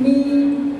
你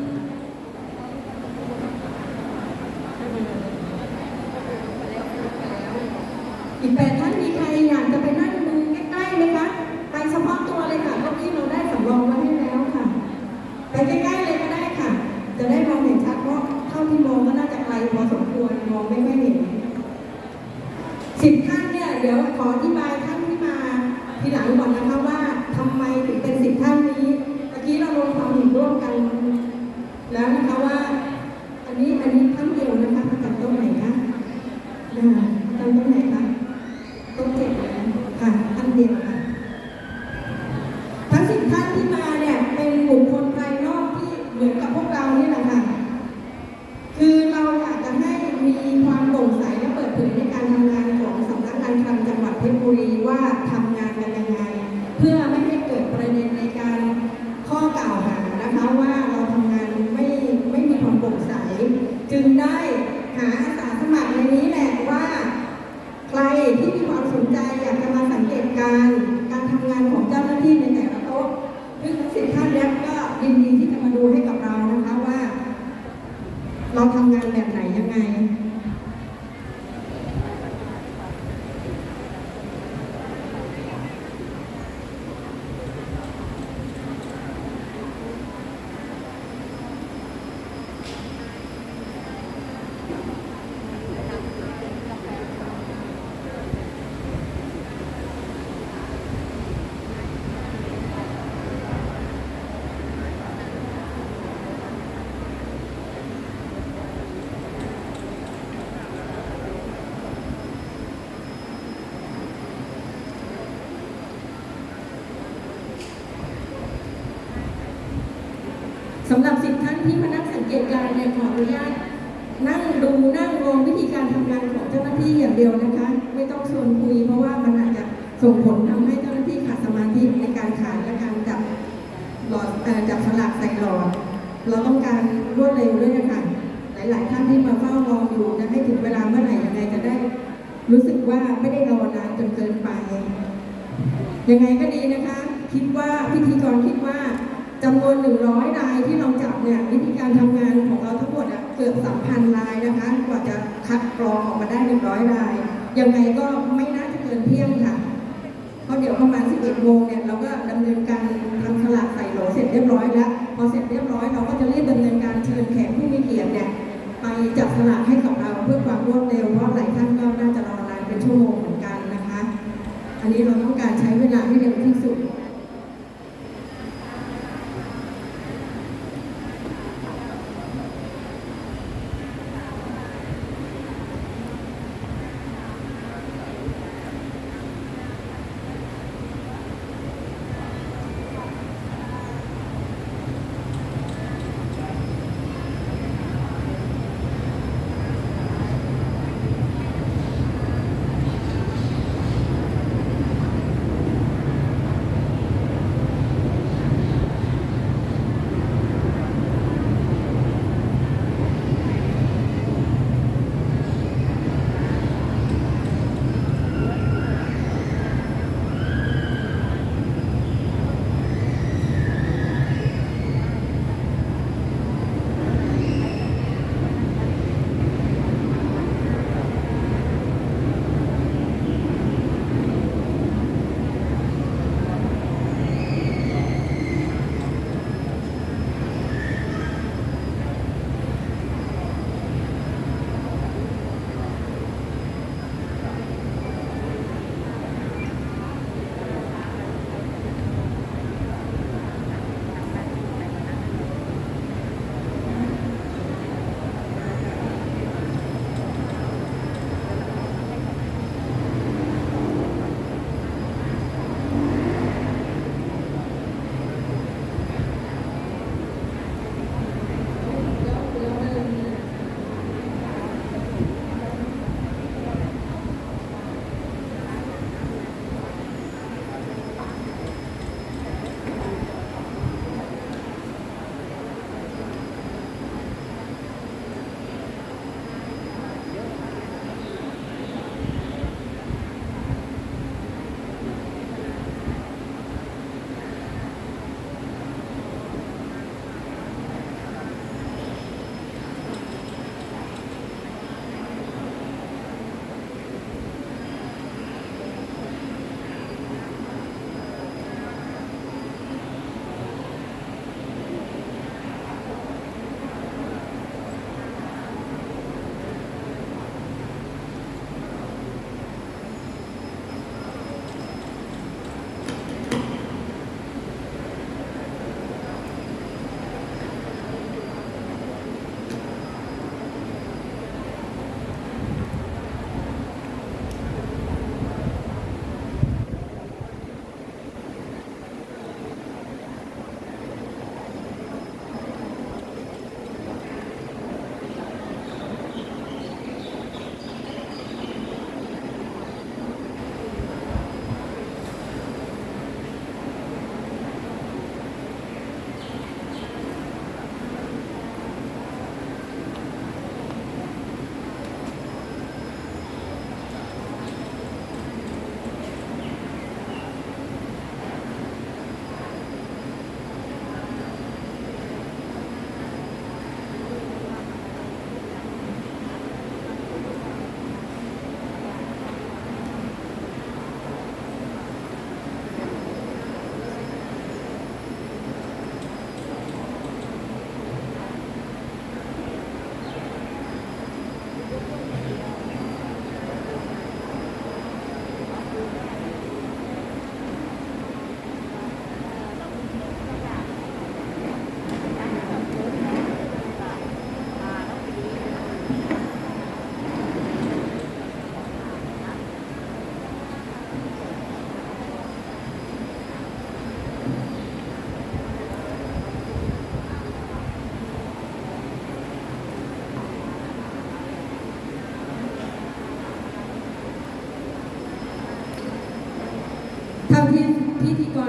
สำหรับสิบท่านที่มานั่งสังเกตการณ์เนี่ยขออนุญาต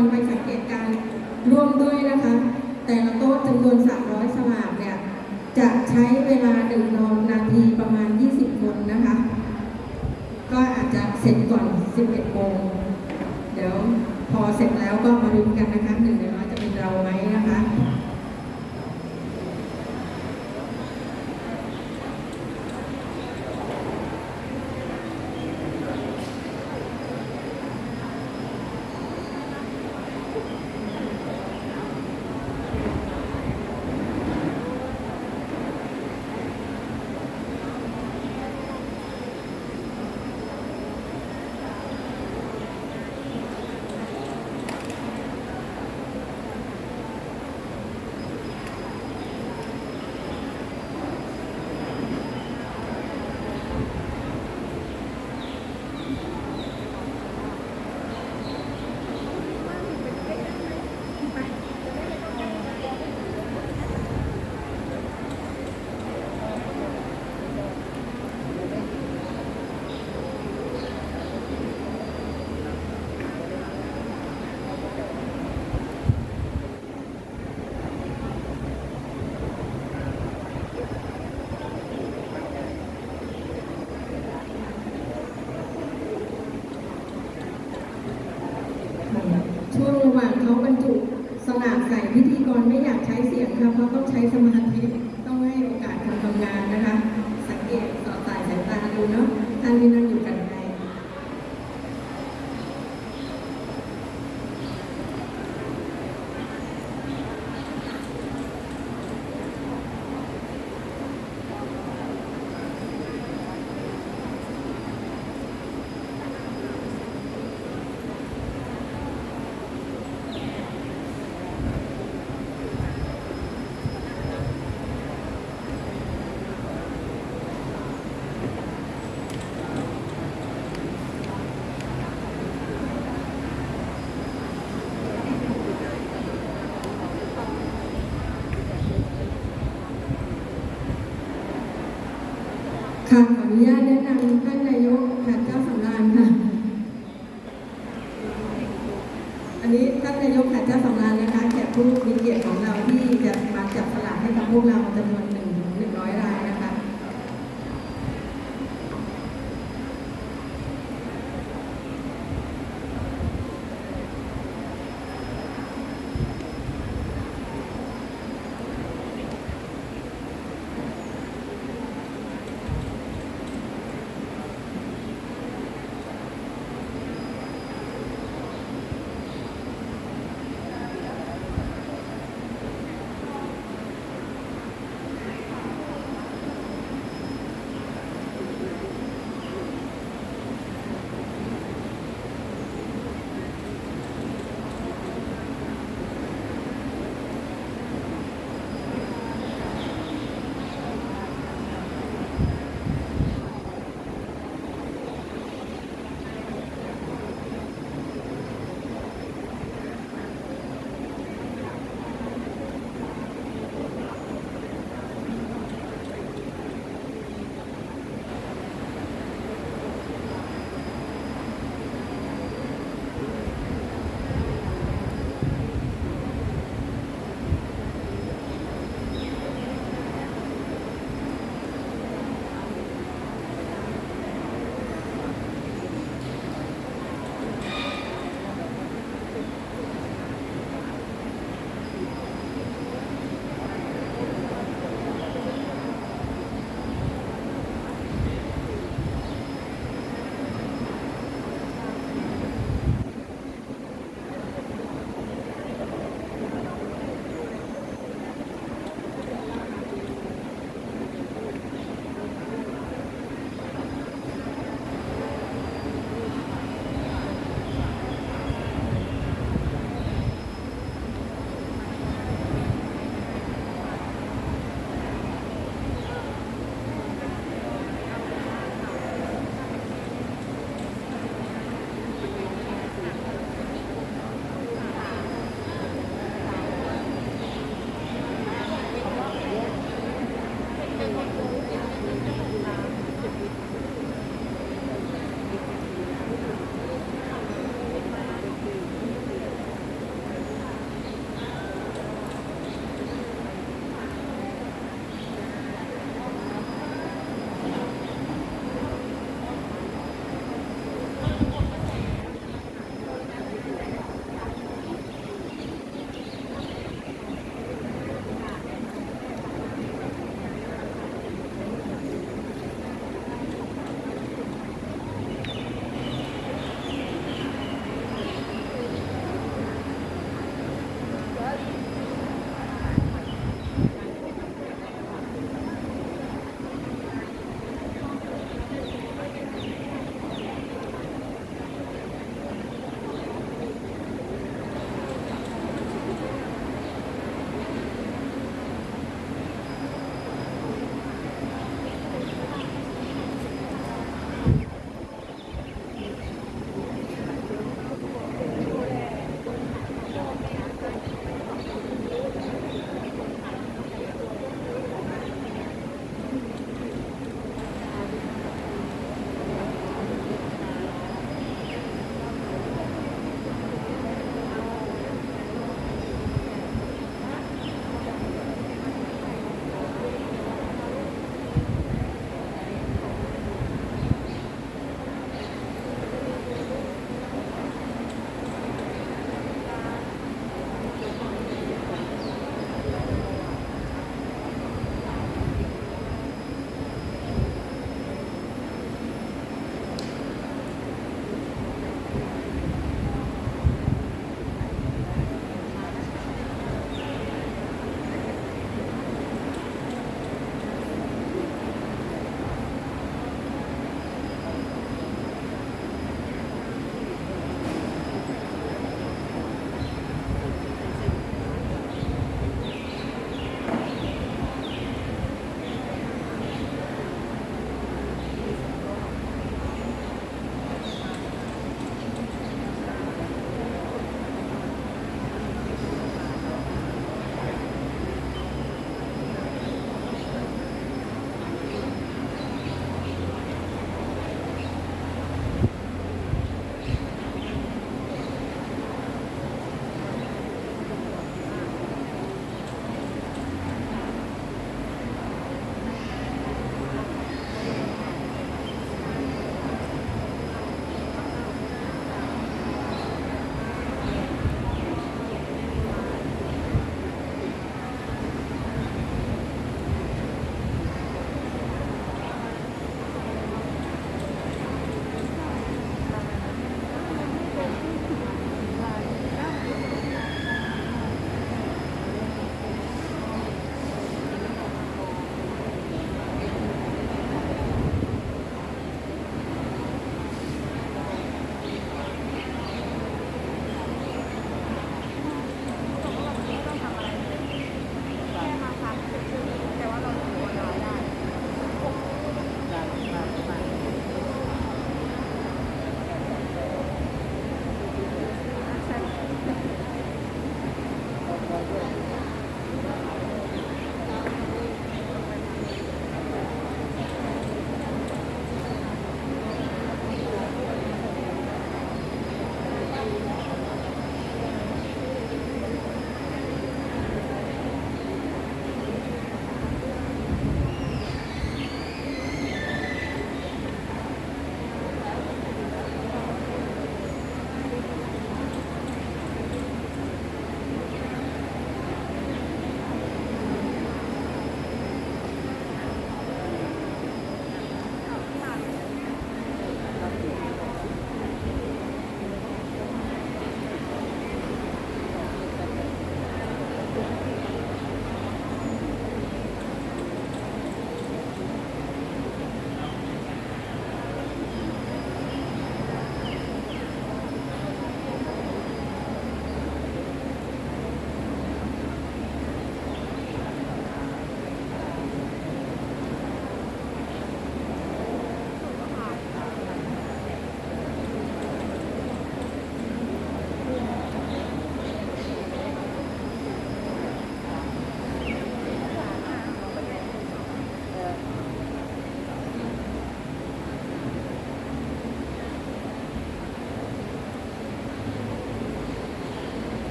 รไปสังเกตการร่วมด้วยนะคะ แต่ละโต๊ะจำนวน 300 สลากเนี่ย จะใช้เวลาหนึ่งนาทีประมาณ 20 คนนะคะ ก็อาจจะเสร็จก่อน 11โมงเดี๋ยวพอเสร็จแล้วก็มาดูกันนะคะหนึ่งในร้อยจะเป็นเราไหมนะคะ ช่วงระหว่างเขาบรรจุสลากใส่พิธีกรไม่อยากใช้เสียงค่ะ เพราะต้องใช้สมาธิต้องให้โอกาสคนทำงานนะคะ สังเกตสอดสายสายตาดูเนาะท่านที่นั่งอยู่กันไกล ค่ะขออนุญาตแนะนำท่านนายกค่ะเจ้าสำราญค่ะ อันนี้ท่านนายกค่ะเจ้าสำราญนะคะแขกผู้มีเกียรติของเราที่จะมาจับสลากให้กับพวกเราจำนวน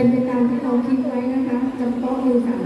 เป็นไปตามที่เราคิดไว้นะคะจำเพาะอยู่ค่ะ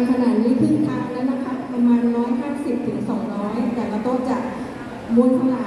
างขนาดนี้ครึ่งทางแล้วนะคะ ประมาณ 150ถึง200 แต่ละโต๊ะจะม้วนข้ากในจ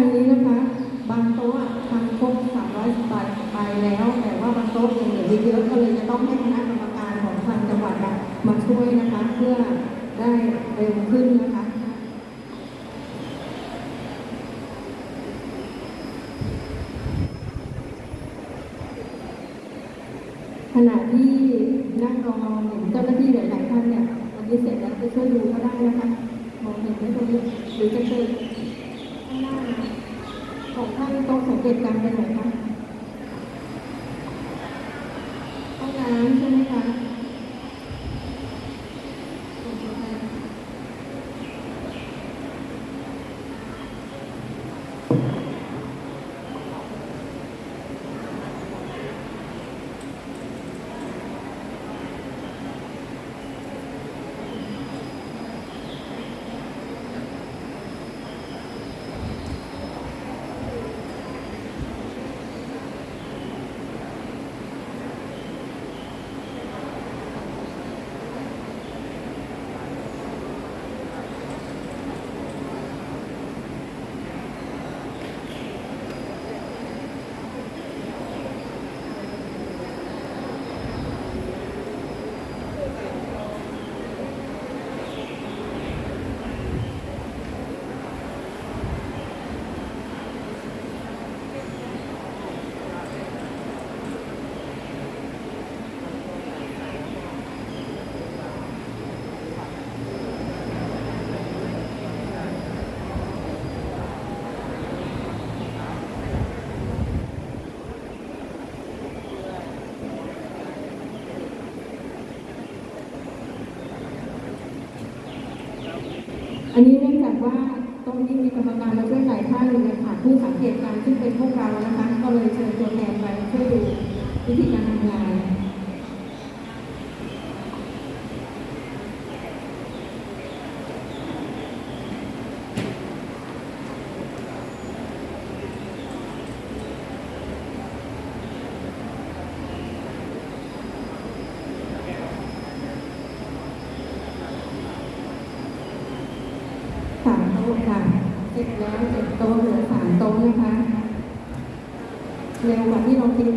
ด้านในนี้นะคะ บางโต๊ะทำครบ300ใบไปแล้ว แต่ว่าบางโต๊ะยังเหลือเยอะก็เลยจะต้องให้คณะกรรมการของทางจังหวัดมาช่วยนะคะ เพื่อได้เร็วขึ้นนะคะขณะที่นั่งรอเห็นเจ้าหน้าที่หลายๆท่านเนี่ยวันนี้เสร็จแล้วจะช่วยดูก็ได้นะคะ มองเห็นไหมตรงนี้หรือจะเชิญข้างหน้า ต้องสังเกตการเป็นไหนคะ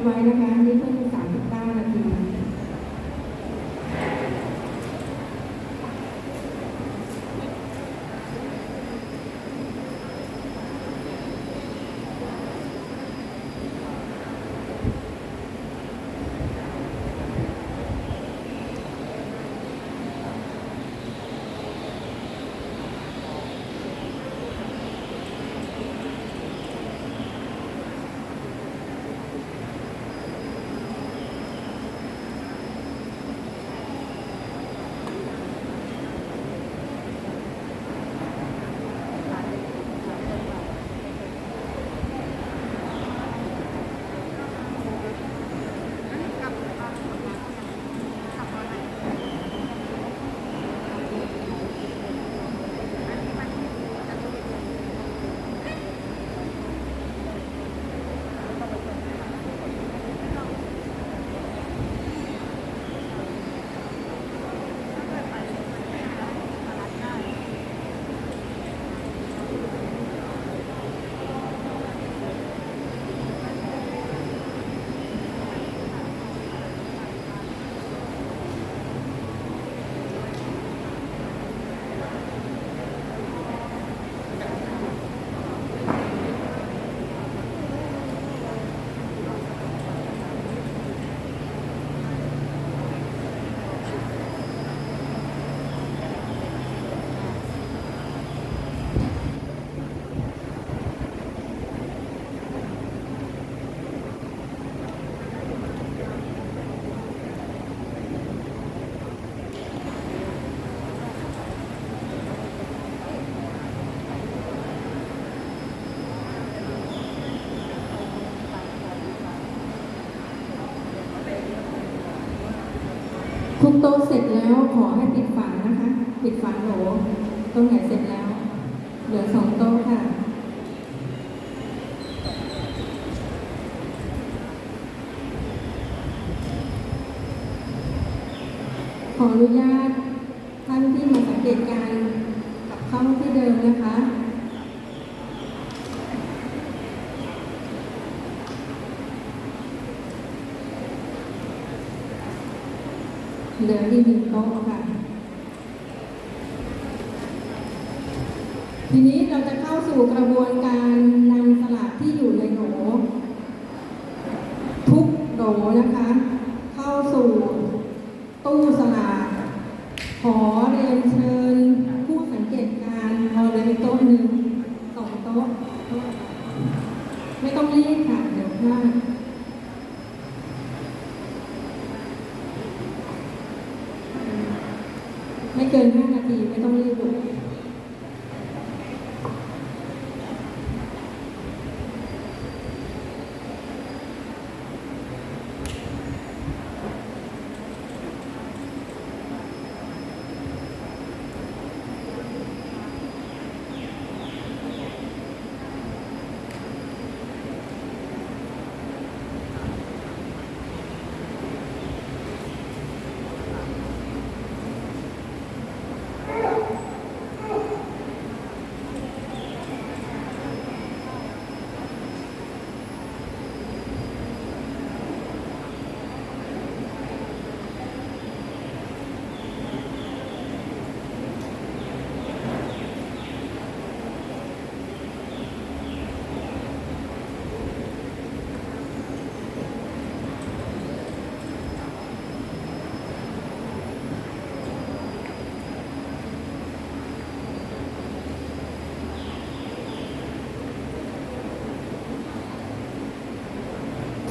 minor โต๊ะเสร็จแล้วขอให้ปิดฝานะคะ ปิดฝาโหลตรงไหนเสร็จแล้ว เหลือสองโต๊ะค่ะขออนุญาต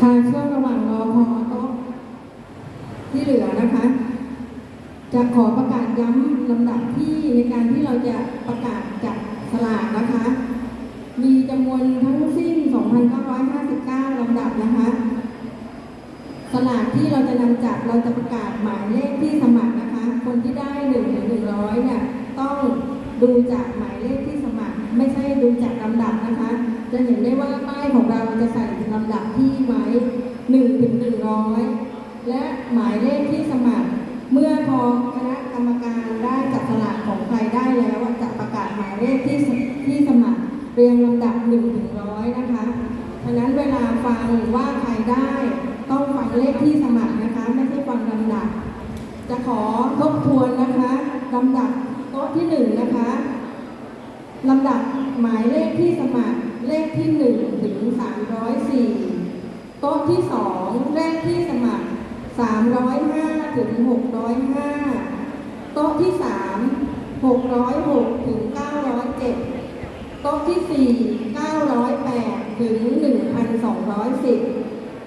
ค่ะช่วงระหว่างรอพอก็ที่เหลือนะคะ จะขอประกาศย้ำลำดับที่ในการที่เราจะประกาศจับสลากนะคะ มีจำนวนทั้งสิ้น 2,959ลำดับนะคะ สลากที่เราจะนำจับเราจะประกาศหมายเลขที่สมัครนะคะ คนที่ได้1หนึ่งร้อยเนี่ยต้องดูจากหมายเลขที่สมัคร ไม่ใช่ดูจากลำดับนะคะ จะเห็นได้ว่าป้ายของเราจะใส่ลำดับที่ไว้1ถึง100และหมายเลขที่สมัคร เมื่อพอคณะกรรมการได้จับสลากของใครได้แล้วจะประกาศหมายเลขที่ที่สมัครเรียงลำดับ1ถึง100นะคะฉะนั้นเวลาฟังว่าใครได้ต้องฟังเลขที่สมัครนะคะ ไม่ใช่ฟังลำดับ จะขอทบทวนนะคะลำดับโต๊ะที่หนึ่งนะคะลำดับหมายเลขที่สมัคร เลขที่หนึ่งถึงสามร้อยสี่โต๊ะที่สองเลขที่สมัครสามร้อยห้าถึงหกร้อยห้าโต๊ะที่สามหกร้อยหกถึงเก้าร้อยเจ็ดโต๊ะที่สี่เก้าร้อยแปดถึงหนึ่งพันสองร้อยสิบ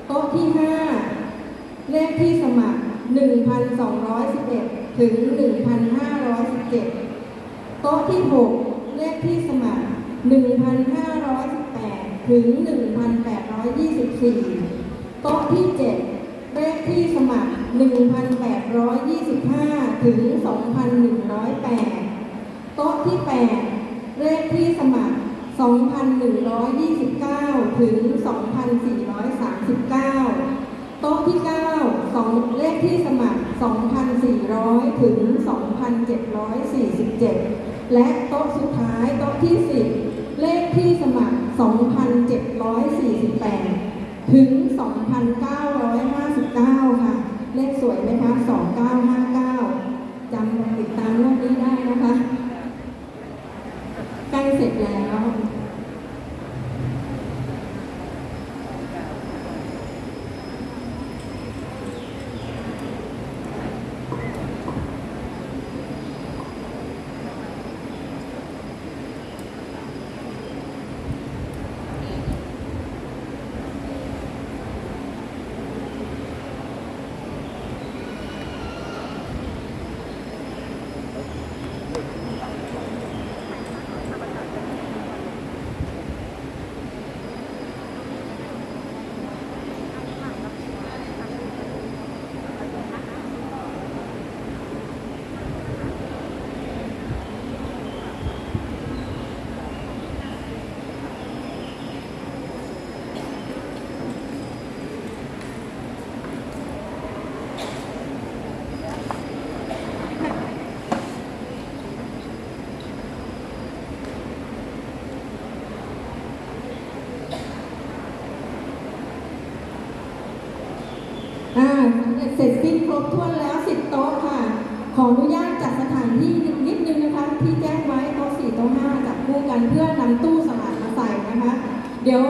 โต๊ะที่ห้าเลขที่สมัคร 1,211 ถึง 1,517 โต๊ะที่ 6 เลขที่สมัคร 1,518 ถึง 1,824 โต๊ะที่ 7 เลขที่สมัคร 1,825 ถึง 2,108 โต๊ะที่ 8 เลขที่สมัคร 2,129 ถึง 2,439 โต๊ะที่9สองเลขที่สมัคร 2,400 ถึง 2,747 และโต๊ะสุดท้ายโต๊ะที่ 10 เลขที่สมัคร 2,748 ถึง 2,959 ค่ะ เลขสวยไหมคะ 2959 จำติดตามรอบนี้ได้นะคะ ใกล้เสร็จแล้ว อ่าสำ เสร็จสิ้นครบถ้วนแล้วสิบโต๊ะค่ะ ขออนุญาตจัดสถานที่นิดนึงนะคะ ที่แจ้งไว้โต๊ะสี่โต๊ะห้าจับคู่กันเพื่อนำตู้สลากมาใส่นะคะ เดี๋ยว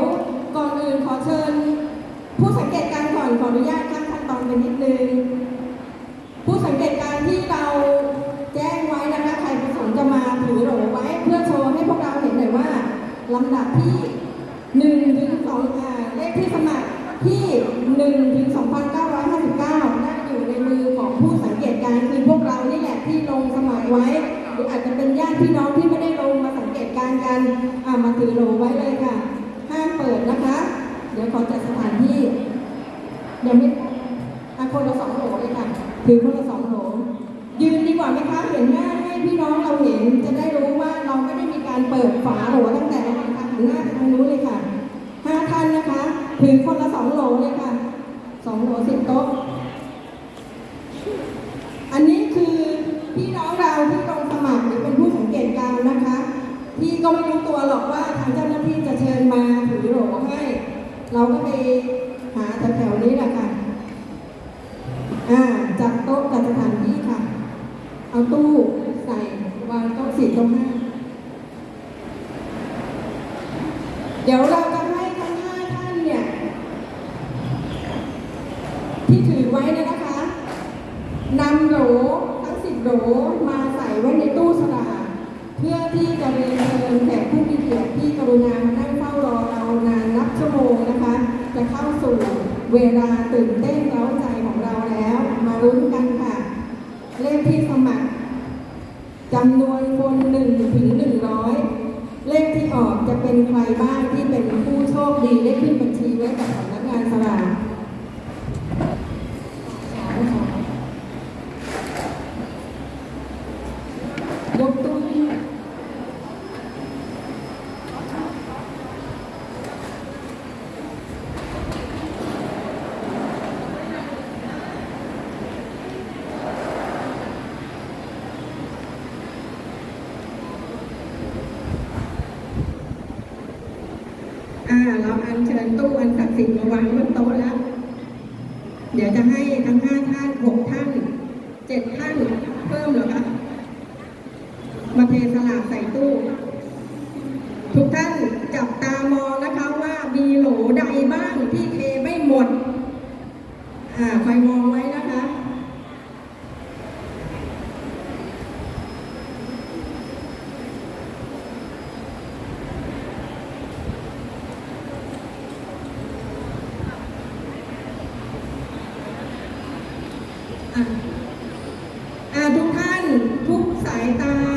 Aita.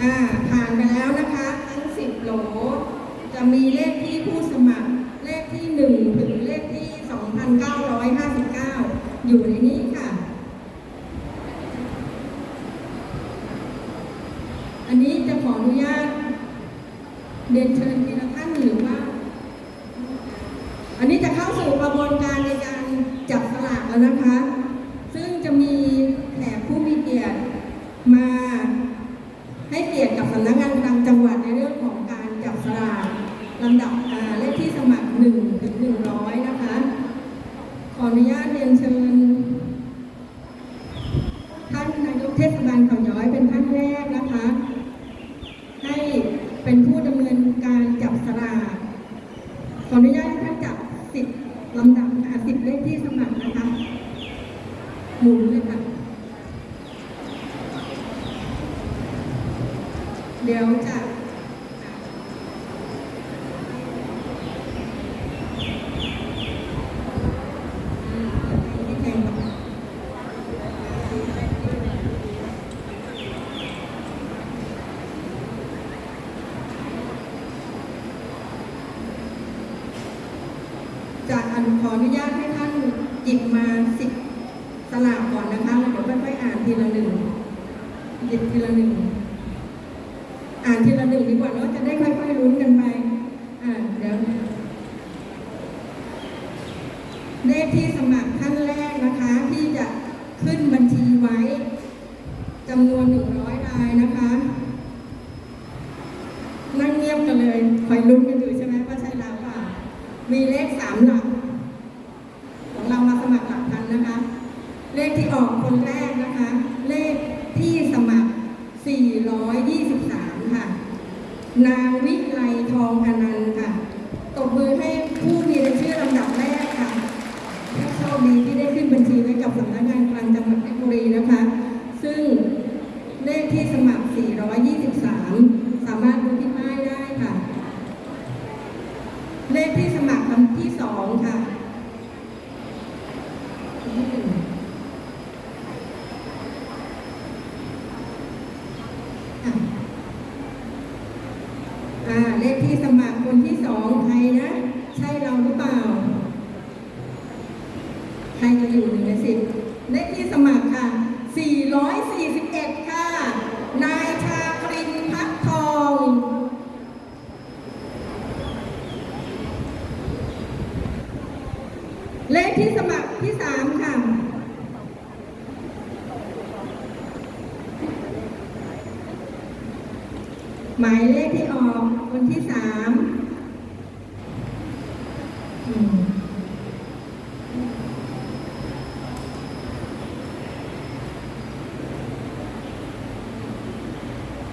ผ่านไปแล้วนะคะทั้ง10โหล จะมีเลขที่ผู้สมัคร เลขที่1ถึงเลขที่2,959อยู่ในนี้ค่ะ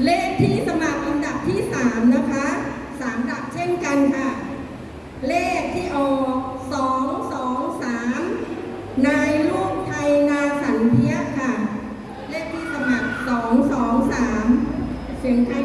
เลขที่สมัครลำดับที่ 3 นะคะ3ดับเช่นกันค่ะ เลขที่ออก2 2 3 นายลูกไทยนาสันเพียค่ะ เลขที่สมัคร 2 2 3 เสียงไทย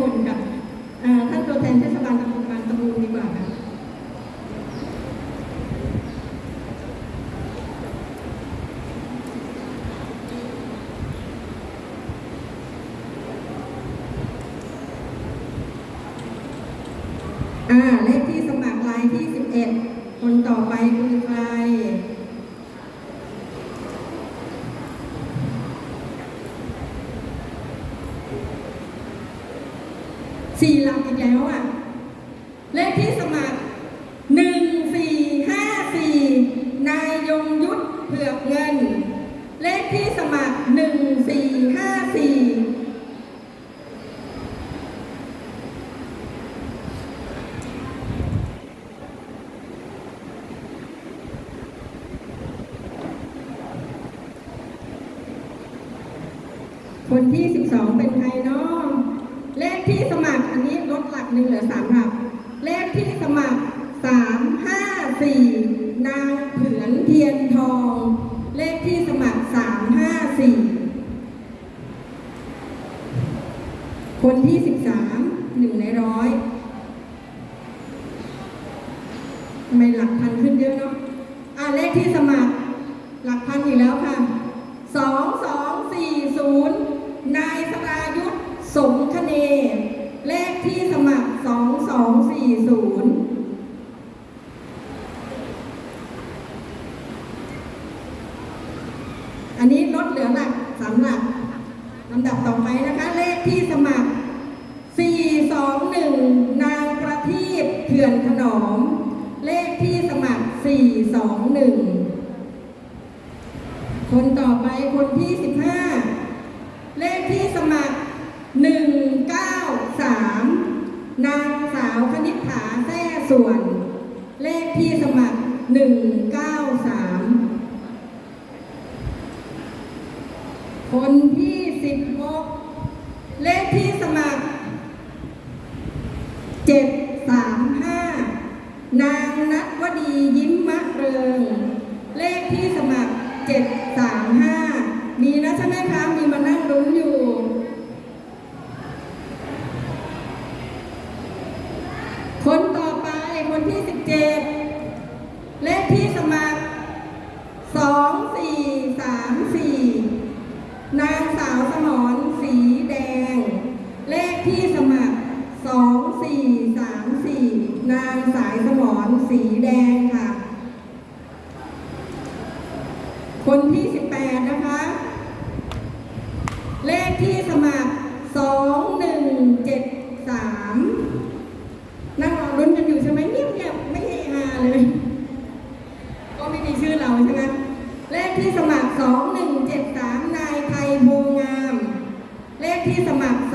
คุณกับท่านตัวแทนเทศบาลตำบลบางตะบูดีกว่าค่ะอ่า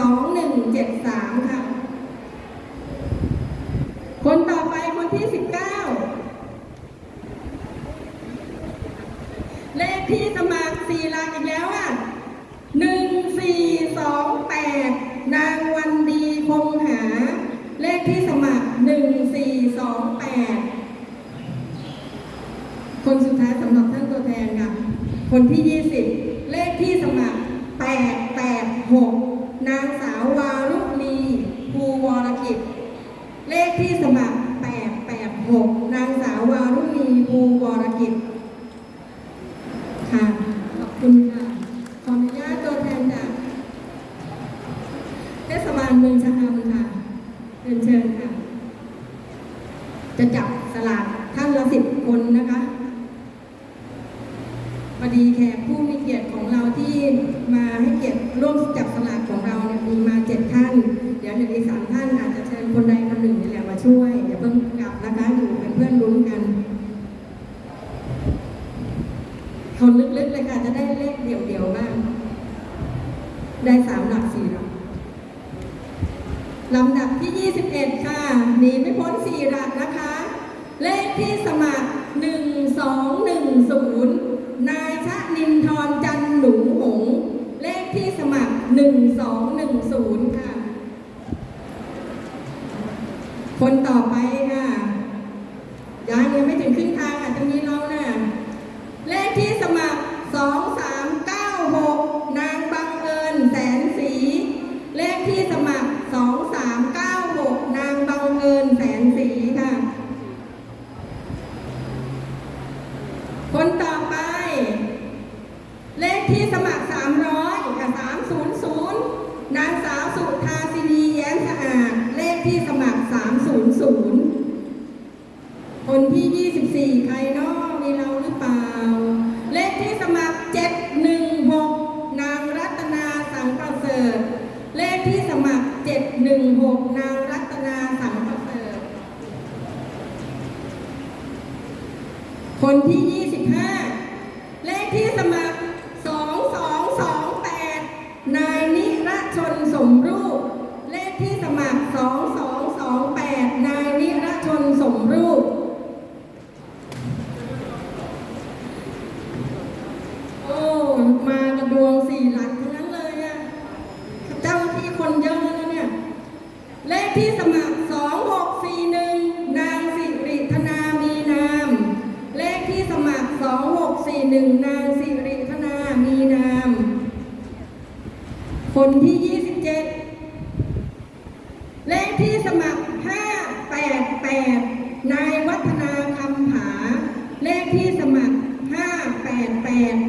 2173 ค่ะ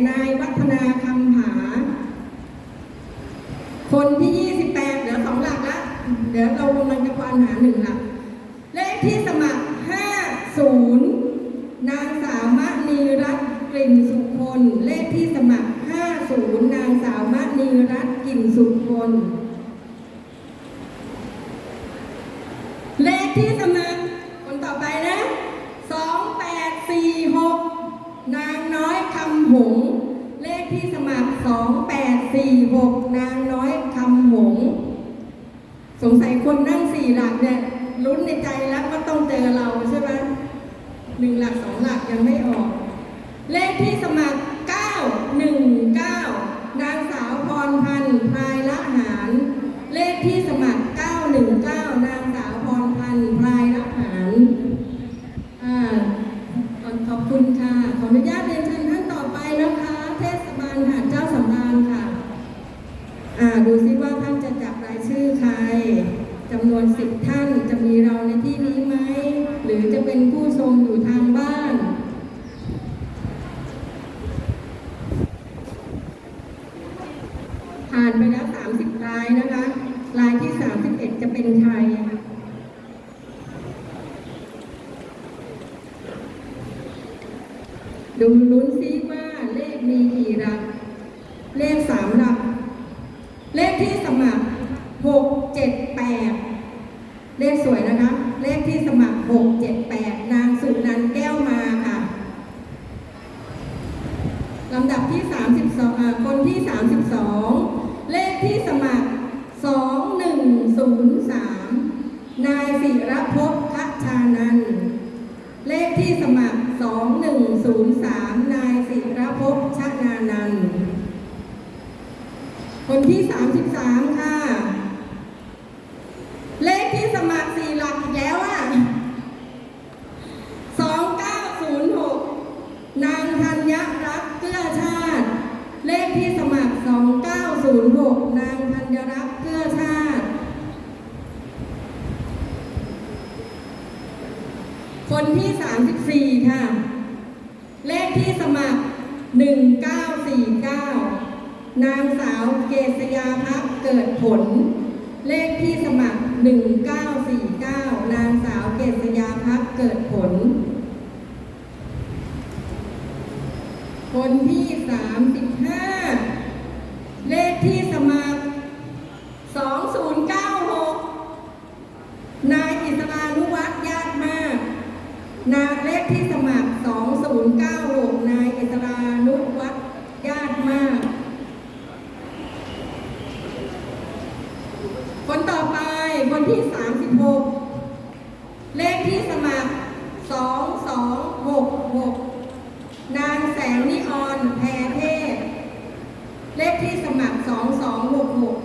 นายวัฒนาคำผา คนที่ 28 เหลือสองหลักละ เดี๋ยวเรากำลังจะควานหาหนึ่งหลัก เลขที่สมัคร 50 นางสาวมนีรัตนกลิ่นสุคน เลขที่สมัคร 50 นางสาวมนีรัตนกลิ่นสุคน สี่หกนางน้อยคำหงสงสัยคนนั่งสี่หลักเนี่ยลุ้นในใจแล้วก็ต้องเจอเรา 36 เลขที่สมัคร 2266 นางแสงนิออนแพรเทศ เลขที่สมัคร 2266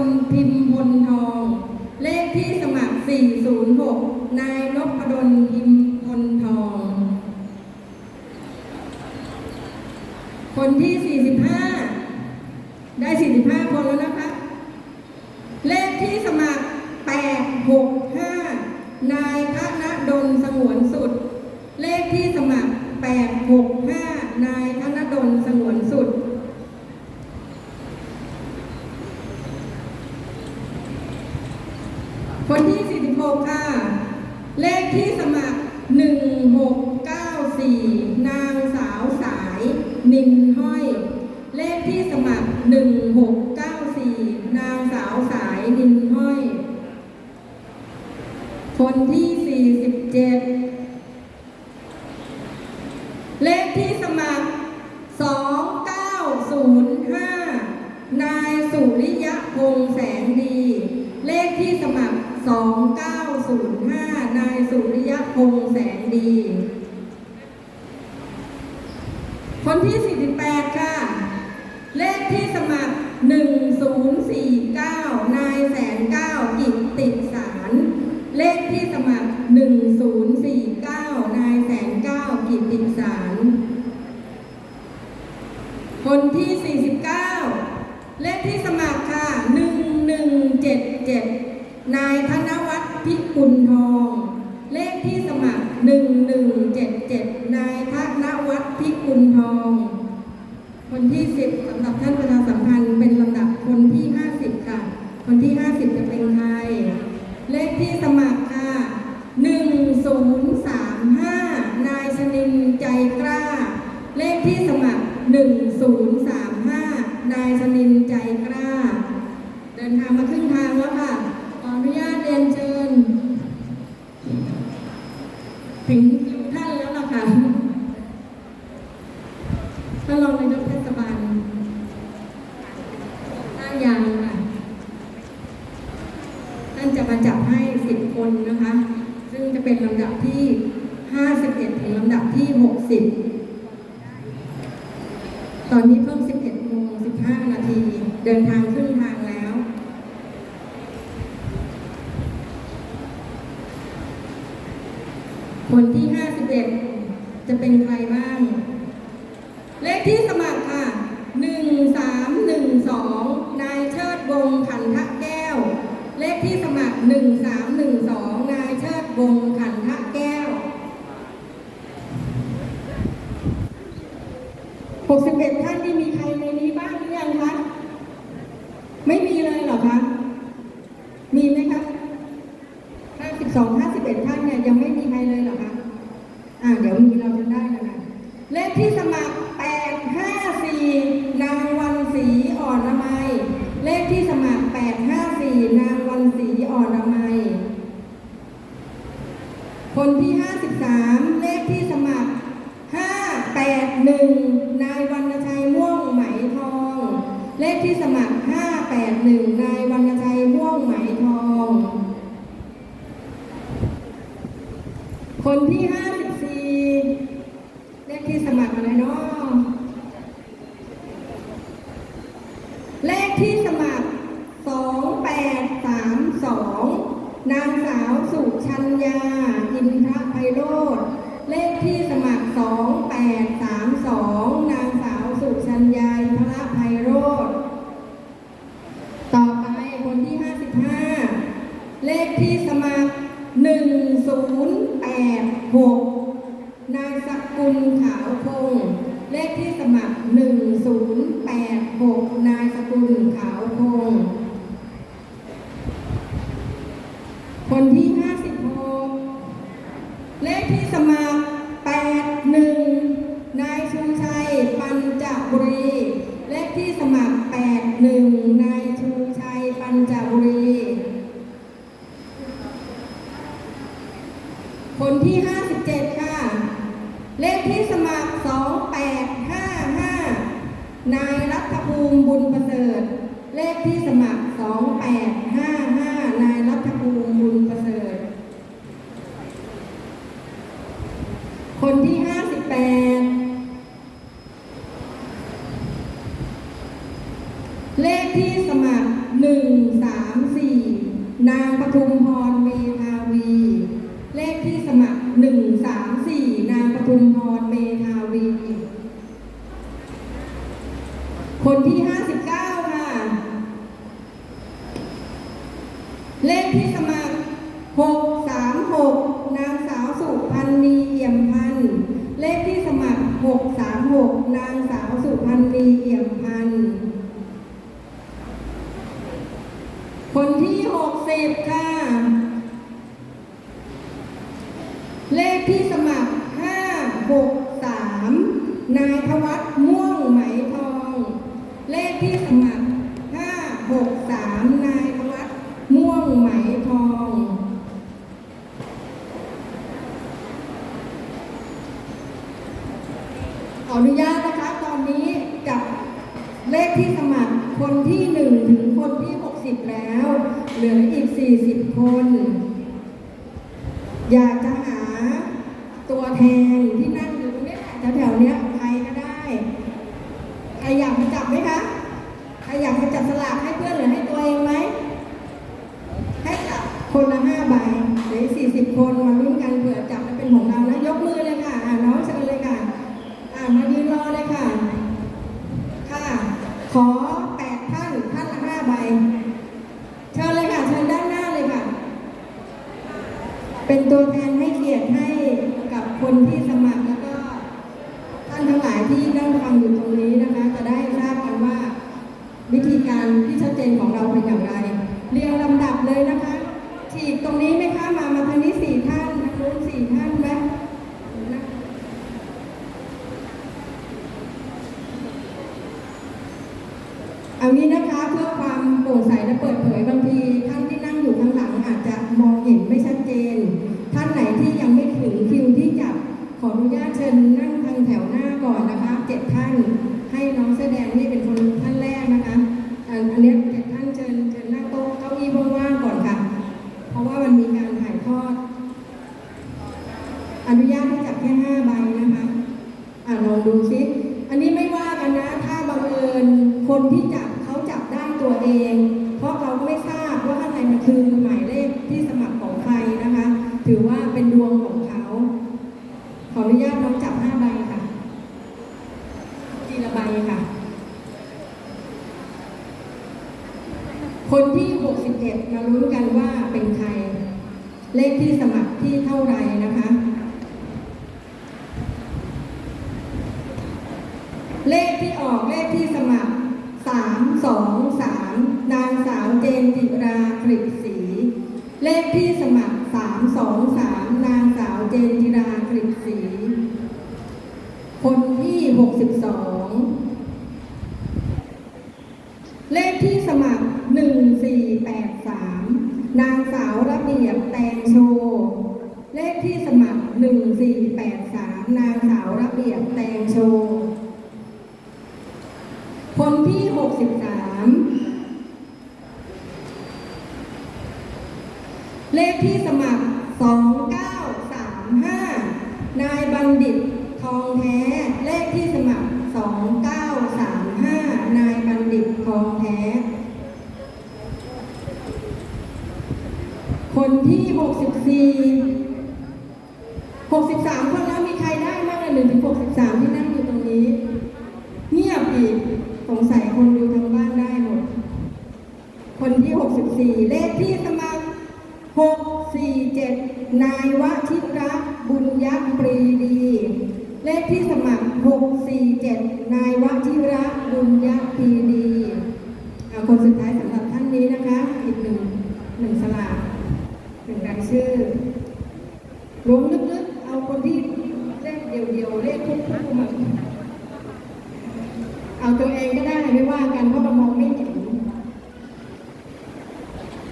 ลพิมพ์บุทอง เลขที่สมัคร 406 นายนพดลพิมพ์บุทอง คนที่ 45 ค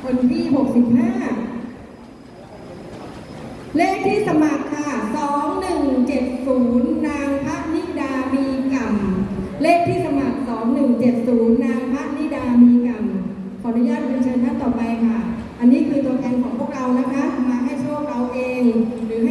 คนที่ 65 เลขที่สมัครค่ะ 2170 นางพระนิดามีกรรมเลขที่สมัคร 2170 นางพระนิดามีกรรมขออนุญาตเรียนเชิญท่านต่อไปค่ะ อันนี้คือตัวแทนของพวกเรานะคะ มาให้โชคเราเอง หรือให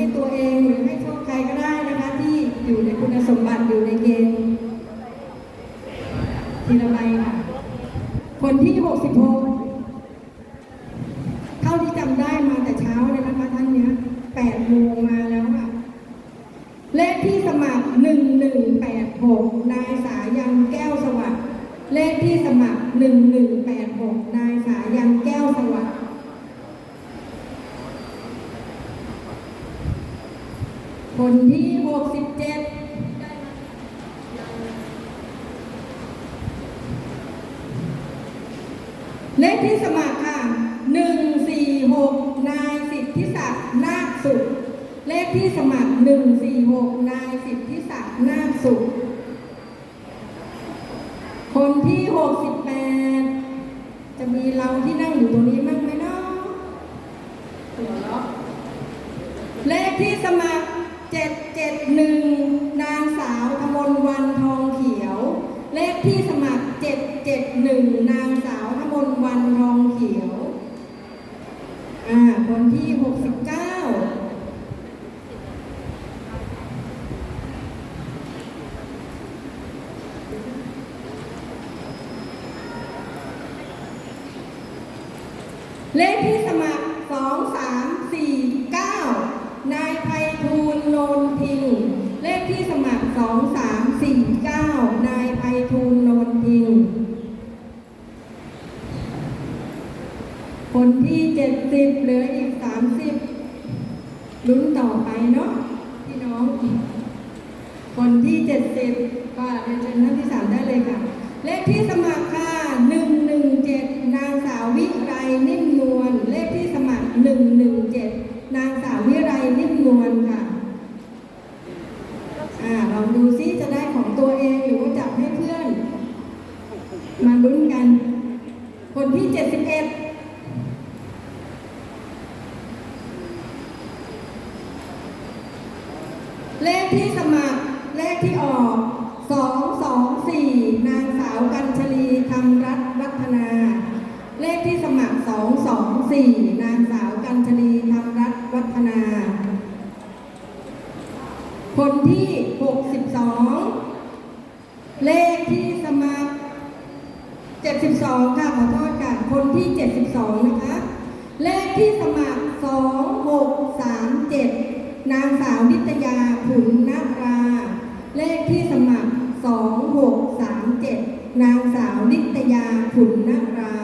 37 นางสาวนิตยาขุนนารา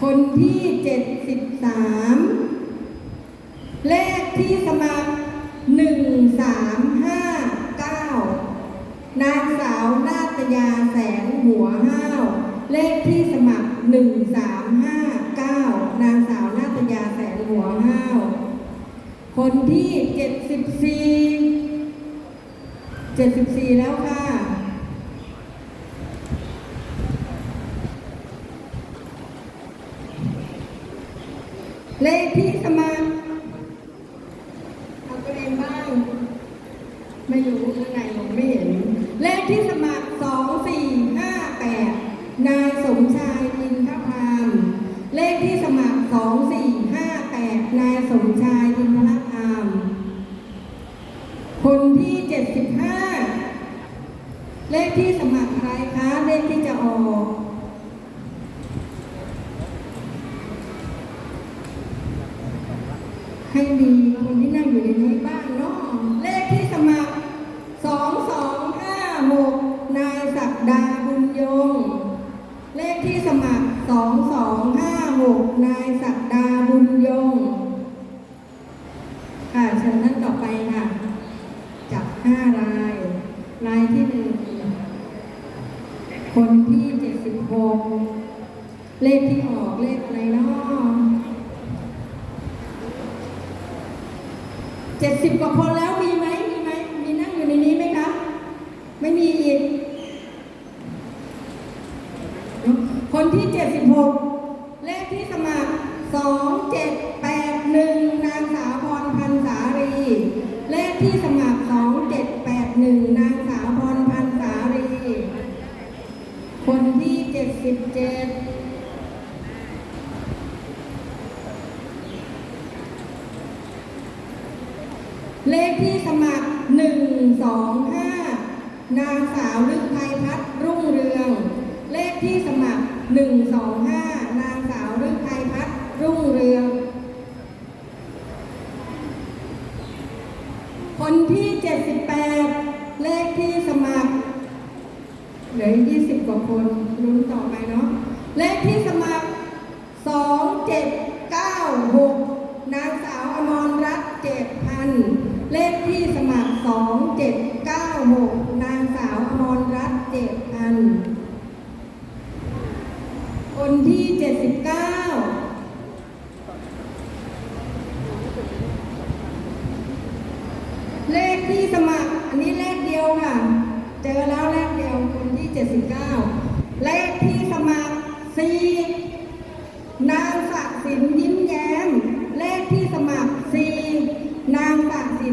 คนที่ 73 เลขที่สมัคร 1359 นางสาวนาตยาแสงหัวห้าว เลขที่สมัคร 1359 นางสาวนาตยาแสงหัวห้าว คนที่ 74 que el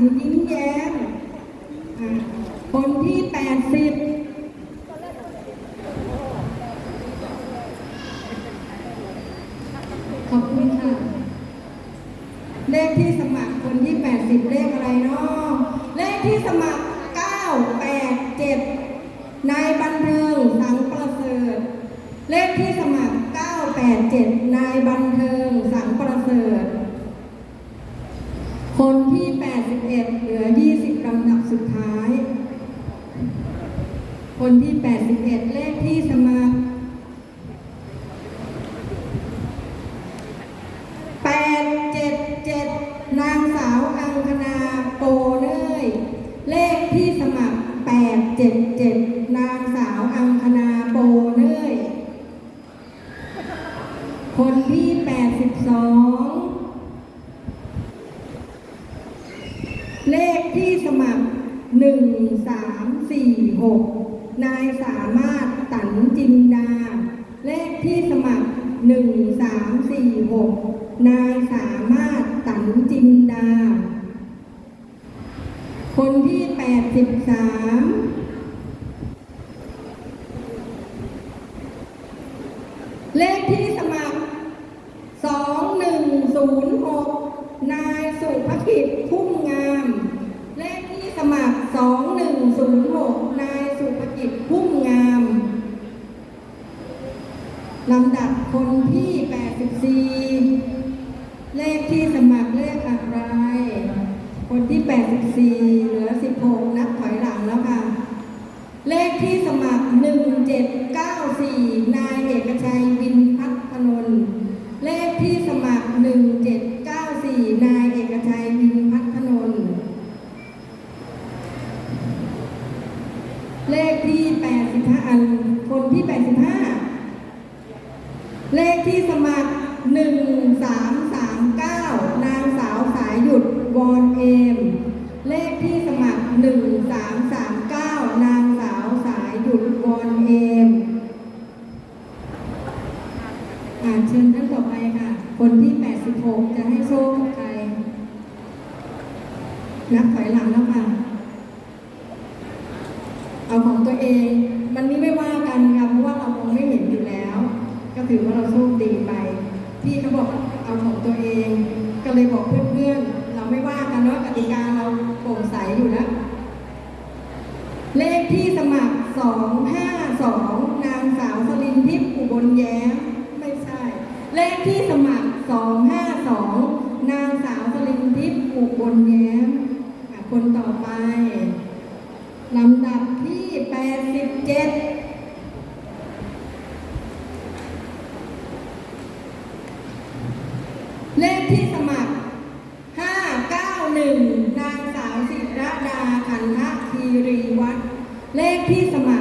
ยิ้มแย้มคนที่แปดสิบ เลขที่สมัคร 591 นางสาวศิรดาคันธคีรีวัฒน์เลขที่สมัคร